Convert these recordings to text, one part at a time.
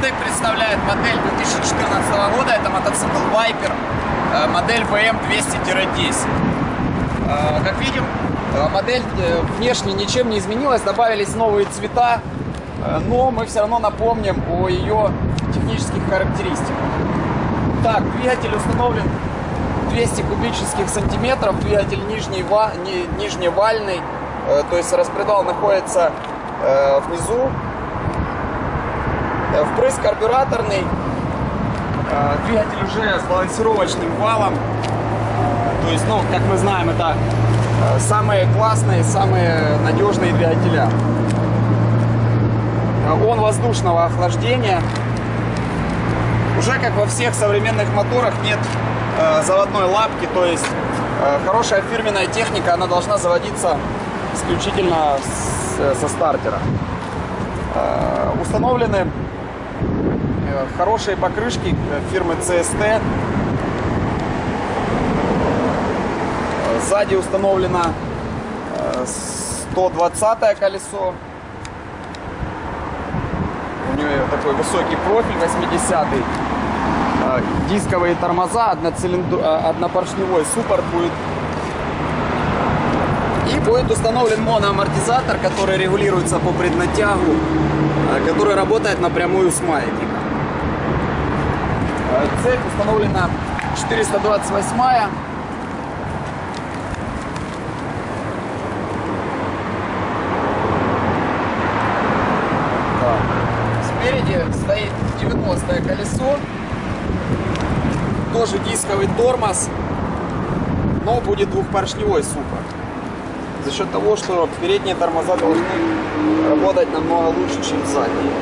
Супротек представляет модель 2014 года. Это мотоцикл Viper, э, модель VM200-10. Э, как видим, э, модель внешне ничем не изменилась, добавились новые цвета, но мы все равно напомним о ее технических характеристиках. Так, двигатель установлен 200 кубических сантиметров, двигатель нижний, нижневальный, то есть распредвал находится внизу, впрыск карбюраторный, э, двигатель уже с балансировочным валом. То есть, ну, как мы знаем, это э, самые классные, самые надежные двигателя. Он воздушного охлаждения. Уже как во всех современных моторах нет заводной лапки, то есть хорошая фирменная техника, она должна заводиться исключительно со стартера. Установлены хорошие покрышки фирмы CST. Сзади установлено 120 э, колесо. У нее такой высокий профиль 80 -й. Э, дисковые тормоза, одноцилиндр... Э, однопоршневой суппорт будет. И будет установлен моноамортизатор, который регулируется по преднатягу, который работает напрямую с маятником. Цепь установлена 428 -я. Спереди стоит 90 колесо. Тоже дисковый тормоз. Но будет двухпоршневой супер. За счет того, что передние тормоза должны работать намного лучше, чем задние.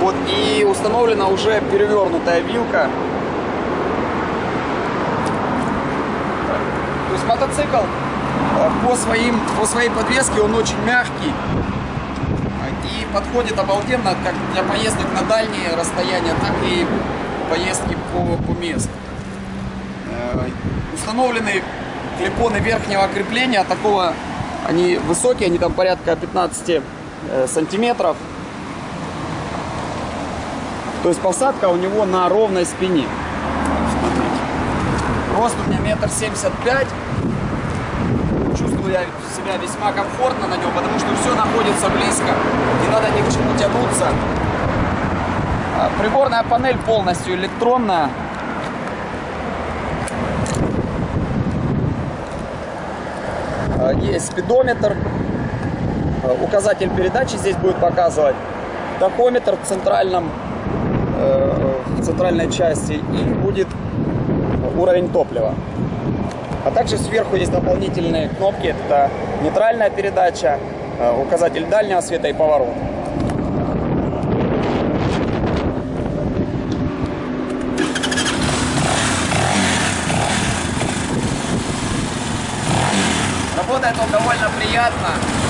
Вот и установлена уже перевернутая вилка есть мотоцикл э, по, своим, по своей подвеске он очень мягкий и подходит обалденно как для поездок на дальние расстояния, так и поездки по, по месту. Э, установлены клепоны верхнего крепления, такого они высокие, они там порядка 15 э, сантиметров. То есть посадка у него на ровной спине. Рост у меня метр семьдесят пять чувствую я себя весьма комфортно на нем, потому что все находится близко, не надо ни к чему тянуться. А, приборная панель полностью электронная. А, есть спидометр, а, указатель передачи здесь будет показывать, тахометр в центральном э, в центральной части и будет уровень топлива. А также сверху есть дополнительные кнопки. Это нейтральная передача, э, указатель дальнего света и поворот. Работает он довольно приятно.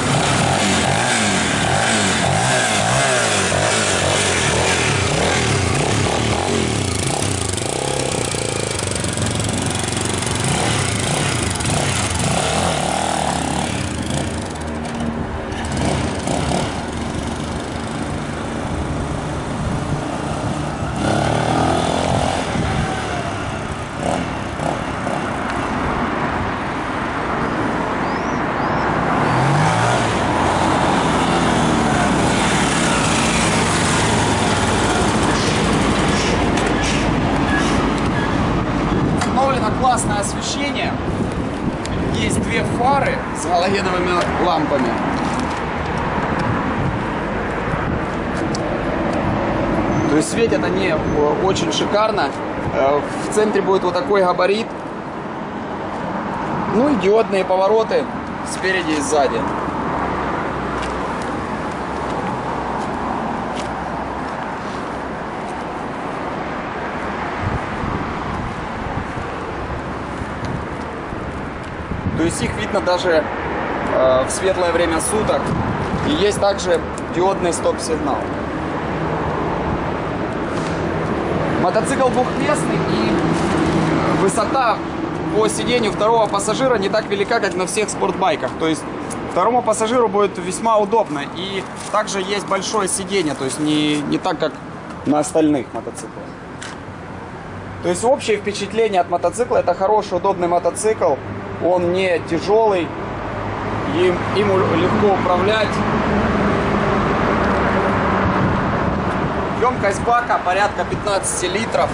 Классное освещение. Есть две фары с галогеновыми лампами. То есть светят они э, очень шикарно. Э, в центре будет вот такой габарит. Ну и диодные повороты спереди и сзади. То есть их видно даже э, в светлое время суток. И есть также диодный стоп-сигнал. Мотоцикл двухместный и высота по сидению второго пассажира не так велика, как на всех спортбайках. То есть второму пассажиру будет весьма удобно. И также есть большое сиденье, то есть не, не так, как на остальных мотоциклах. То есть общее впечатление от мотоцикла это хороший, удобный мотоцикл. Он не тяжелый, им, им легко управлять. Емкость бака порядка 15 литров.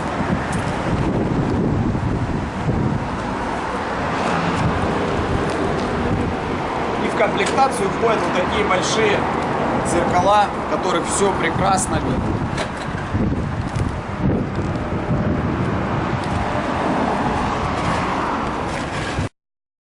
И в комплектацию входят вот такие большие зеркала, которых все прекрасно видно.